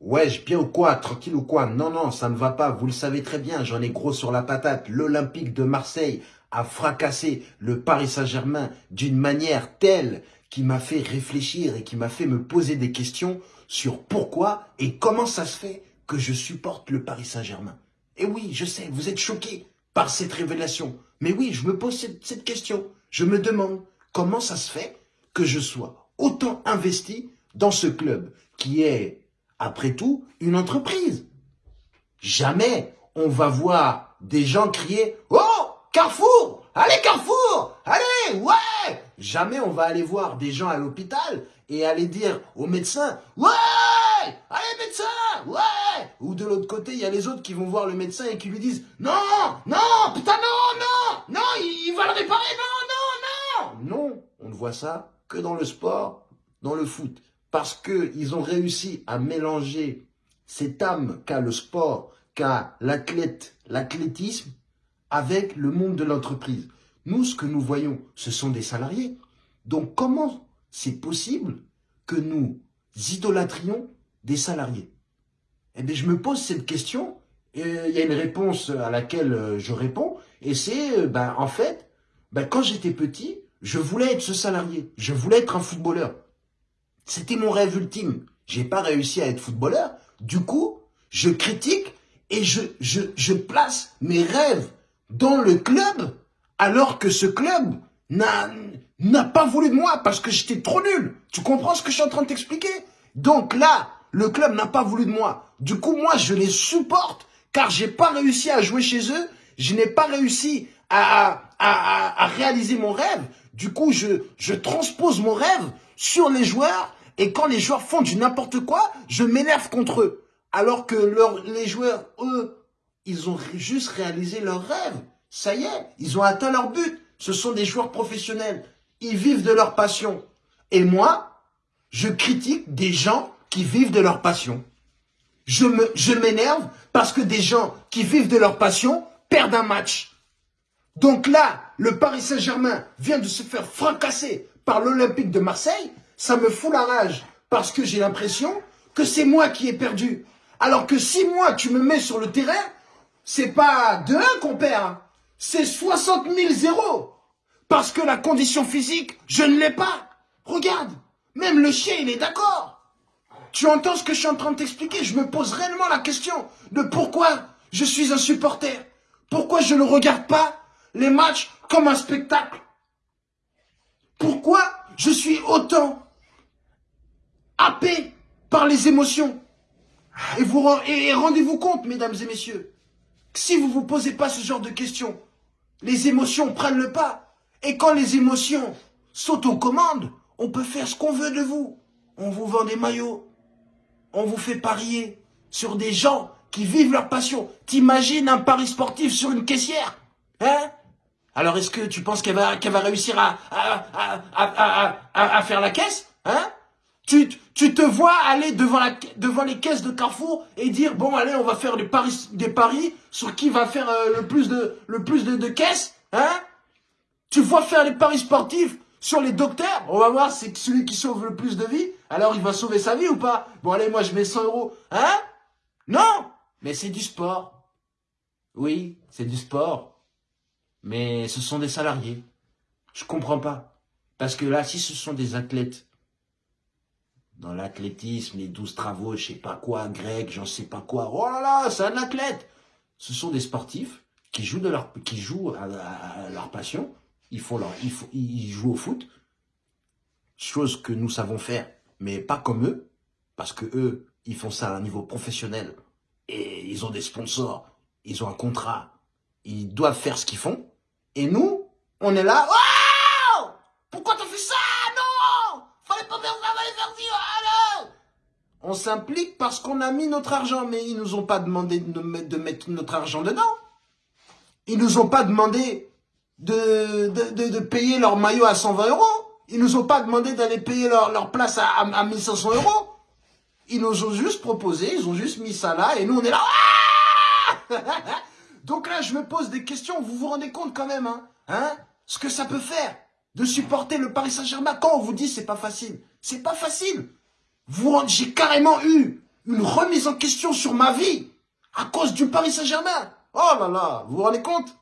Wesh, bien ou quoi Tranquille ou quoi? Non, non, ça ne va pas. Vous le savez très bien, j'en ai gros sur la patate. L'Olympique de Marseille a fracassé le Paris Saint-Germain d'une manière telle qui m'a fait réfléchir et qui m'a fait me poser des questions sur pourquoi et comment ça se fait que je supporte le Paris Saint-Germain. Et oui, je sais, vous êtes choqués par cette révélation. Mais oui, je me pose cette, cette question. Je me demande comment ça se fait que je sois autant investi dans ce club qui est après tout, une entreprise. Jamais on va voir des gens crier « Oh, Carrefour Allez, Carrefour Allez, ouais !» Jamais on va aller voir des gens à l'hôpital et aller dire aux médecins « Ouais Allez, médecin Ouais !» Ou de l'autre côté, il y a les autres qui vont voir le médecin et qui lui disent « Non Non Putain, non Non Non il, va le réparer Non Non Non !» Non, on ne voit ça que dans le sport, dans le foot parce qu'ils ont réussi à mélanger cette âme qu'a le sport, qu'a l'athlète, l'athlétisme, avec le monde de l'entreprise. Nous, ce que nous voyons, ce sont des salariés. Donc, comment c'est possible que nous idolâtrions des salariés? Eh bien, je me pose cette question, et il y a une réponse à laquelle euh, je réponds, et c'est, euh, ben, en fait, ben, quand j'étais petit, je voulais être ce salarié, je voulais être un footballeur. C'était mon rêve ultime. J'ai pas réussi à être footballeur. Du coup, je critique et je, je, je place mes rêves dans le club alors que ce club n'a pas voulu de moi parce que j'étais trop nul. Tu comprends ce que je suis en train de t'expliquer? Donc là, le club n'a pas voulu de moi. Du coup, moi, je les supporte car j'ai pas réussi à jouer chez eux. Je n'ai pas réussi à, réaliser mon rêve. Du coup, je, transpose mon rêve sur les joueurs et quand les joueurs font du n'importe quoi, je m'énerve contre eux. Alors que les joueurs, eux, ils ont juste réalisé leur rêve. Ça y est, ils ont atteint leur but. Ce sont des joueurs professionnels. Ils vivent de leur passion. Et moi, je critique des gens qui vivent de leur passion. Je m'énerve parce que des gens qui vivent de leur passion perdent un match. Donc là, le Paris Saint-Germain vient de se faire fracasser par l'Olympique de Marseille ça me fout la rage parce que j'ai l'impression que c'est moi qui ai perdu. Alors que si moi, tu me mets sur le terrain, c'est pas de 1 qu'on perd, hein. c'est 60 000 zéros. Parce que la condition physique, je ne l'ai pas. Regarde, même le chien, il est d'accord. Tu entends ce que je suis en train de t'expliquer? Je me pose réellement la question de pourquoi je suis un supporter. Pourquoi je ne regarde pas les matchs comme un spectacle? Pourquoi je suis autant happé par les émotions? Et, vous, et rendez-vous compte, mesdames et messieurs, que si vous ne vous posez pas ce genre de questions, les émotions prennent le pas. Et quand les émotions sont aux commandes, on peut faire ce qu'on veut de vous. On vous vend des maillots. On vous fait parier sur des gens qui vivent leur passion. T'imagines un pari sportif sur une caissière Hein? Alors est-ce que tu penses qu'elle va, va réussir à, à, à, à, faire la caisse Hein? Tu, tu te vois aller devant, la, devant les caisses de Carrefour et dire bon allez on va faire des paris, des paris sur qui va faire euh, le plus de le plus de, de caisses, hein? Tu vois faire les paris sportifs sur les docteurs, on va voir c'est celui qui sauve le plus de vie, alors il va sauver sa vie ou pas? Bon allez moi je mets 100 euros, hein? Non, mais c'est du sport. Oui, c'est du sport, mais ce sont des salariés. Je comprends pas parce que là si ce sont des athlètes dans l'athlétisme, les douze travaux, je sais pas quoi, grec, j'en sais pas quoi. Oh là là, c'est un athlète. Ce sont des sportifs qui jouent de leur, qui jouent à, leur passion. Ils font leur, ils, ils jouent au foot. Chose que nous savons faire, mais pas comme eux. Parce que eux, ils font ça à un niveau professionnel. Et ils ont des sponsors. Ils ont un contrat. Ils doivent faire ce qu'ils font. Et nous, on est là. Pourquoi t'as fait ça? On s'implique parce qu'on a mis notre argent, mais ils nous ont pas demandé de mettre notre argent dedans. Ils nous ont pas demandé de, payer leur maillot à 120 euros. Ils nous ont pas demandé d'aller payer leur, place à, 1500 euros. Ils nous ont juste proposé, ils ont juste mis ça là, et nous on est là. Ah Donc là, je me pose des questions. Vous vous rendez compte quand même, hein, hein Ce que ça peut faire de supporter le Paris Saint-Germain quand on vous dit c'est pas facile. C'est pas facile. Vous, j'ai carrément eu une remise en question sur ma vie à cause du Paris Saint-Germain. Oh là là, vous vous rendez compte?